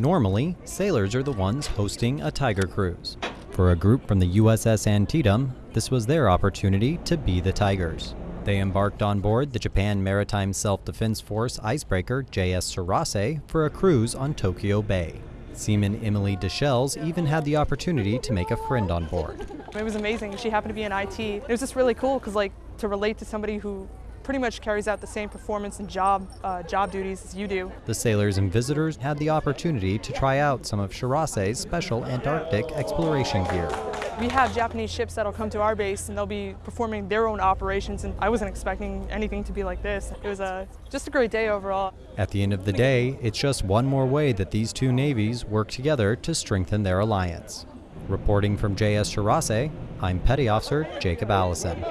Normally, sailors are the ones hosting a Tiger cruise. For a group from the USS Antietam, this was their opportunity to be the Tigers. They embarked on board the Japan Maritime Self-Defense Force icebreaker JS Shirase for a cruise on Tokyo Bay. Seaman Emily Deschelles even had the opportunity to make a friend on board. It was amazing. She happened to be in IT. It was just really cool because like to relate to somebody who pretty much carries out the same performance and job uh, job duties as you do. The sailors and visitors had the opportunity to try out some of Shirase's special Antarctic exploration gear. We have Japanese ships that'll come to our base and they'll be performing their own operations and I wasn't expecting anything to be like this. It was a, just a great day overall. At the end of the day, it's just one more way that these two navies work together to strengthen their alliance. Reporting from JS Shirase, I'm Petty Officer Jacob Allison.